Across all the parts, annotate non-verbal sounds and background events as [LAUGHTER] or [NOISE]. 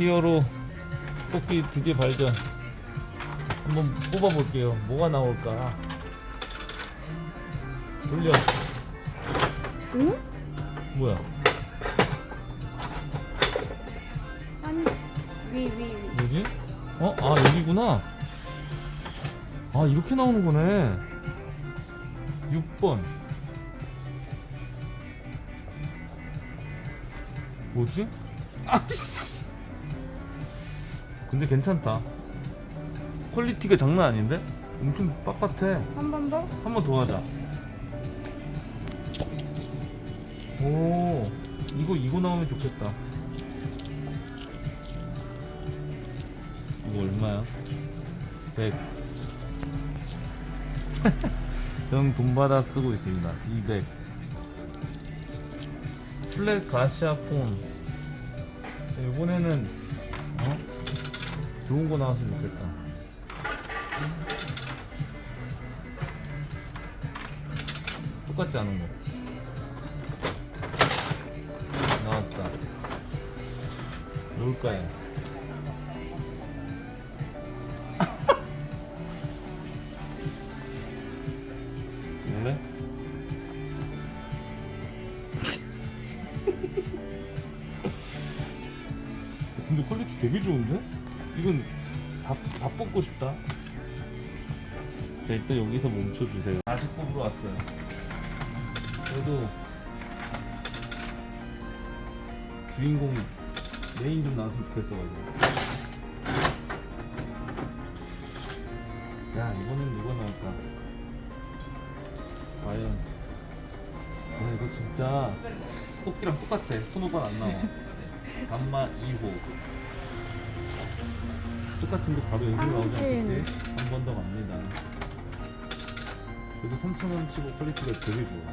히어로 뽑기 드디어 발견 한번 뽑아볼게요 뭐가 나올까 돌려 응? 뭐야 아니 위위 위. 뭐지? 어? 아 여기구나 아 이렇게 나오는 거네 6번 뭐지? 아씨 근데 괜찮다 퀄리티가 장난 아닌데? 엄청 빳빳해 한 번 더? 한 번 더 하자 오 이거 이거 나오면 좋겠다 이거 얼마야? 100 [LAUGHS] 전돈 받아 쓰고 있습니다 200 플랫 가시아 폰 이번에는 어? 좋은 거 나왔으면 좋겠다 똑같지 않은 거 나왔다 뭘까요? 원래? 근데 퀄리티 되게 좋은데? 이건 다, 다 뽑고 싶다. 자 일단 여기서 멈춰주세요. 다시 뽑으러 왔어요. 그래도 주인공 메인 좀 나왔으면 좋겠어가지고. 야 이번엔 누가 나올까? 과연. 야 이거 진짜 토끼랑 똑같아. 손오반 안 나와. [LAUGHS] 감마 2호 똑같은 거 바로 연습 나오지 않겠지? 한 번 더 갑니다. 그래서 3,000원 치고 퀄리티가 되게 좋아.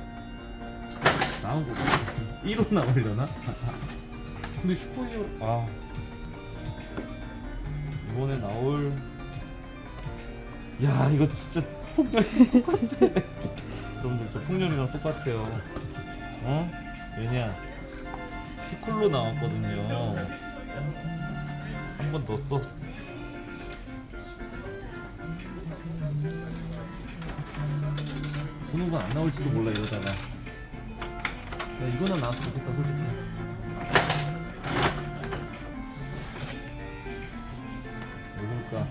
나온 거 1호 [LAUGHS] 나오려나? [LAUGHS] 근데 슈퍼히어로 아. 이번에 나올 야 이거 진짜 폭렬이 [LAUGHS] 똑같아 여러분들 저 폭렬이랑 똑같아요. 어? 왜냐? 피콜로 나왔거든요. 한 번 더 써. 손오반 안 나올지도 몰라 이러다가. 야 이거나 나왔으면 좋겠다 솔직히. 누굴까.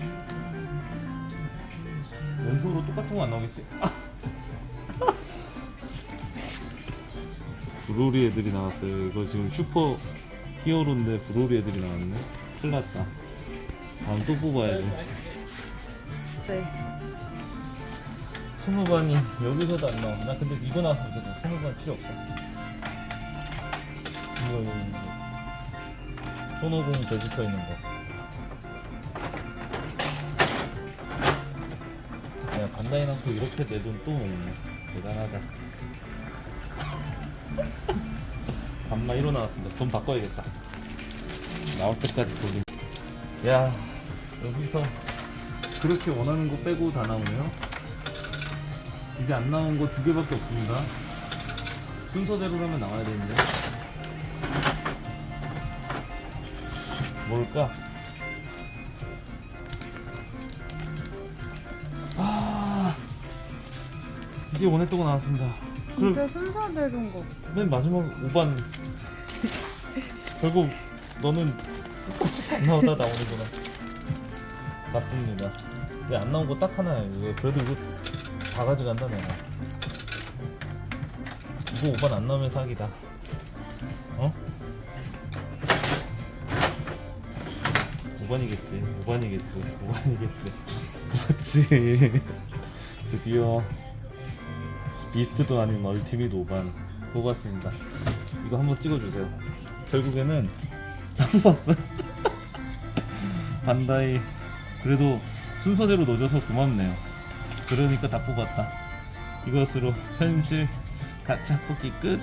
연속으로 똑같은 거 안 나오겠지? 브로리 애들이 나왔어요. 이거 지금 슈퍼 히어로인데 브로리 애들이 나왔네 큰일 났다 다음 또 뽑아야지. 네. 손오반이 여기서도 안 나와 나 근데 이거 나왔으면 좋겠어. 손오반 필요 없어. 이거 이거 이거. 손오공 베지터 있는 거. 야 반다이 남고 이렇게 내 돈 또 먹네. 대단하다. [LAUGHS] 반마 1호 나왔습니다. 돈 바꿔야겠다 나올 때까지 돌림 야 여기서 그렇게 원하는 거 빼고 다 나오네요. 이제 안 나온 거 두 개밖에 없습니다. 순서대로라면 나와야 되는데. 뭘까? 아 이제 원했던 거 나왔습니다. 그럼 진짜 순서대로인 거. 맨 마지막 5반. [LAUGHS] 결국 너는 안 나오다 나오는구나. 맞습니다. 왜 안 나온 거 딱 하나예요 이거 그래도 이거 다 가져간다 내가 이거 5반 안 나오면 사기다. 어? 5반이겠지. 5반이겠지. 5반이겠지. 그렇지. 드디어 비스트도 아닌 멀티밋 5반 뽑았습니다. 이거 한번 찍어주세요. 결국에는 안 뽑았어. [LAUGHS] 반다이. 그래도 순서대로 넣어줘서 고맙네요. 그러니까 다 뽑았다. 이것으로 현실 가차 뽑기 끝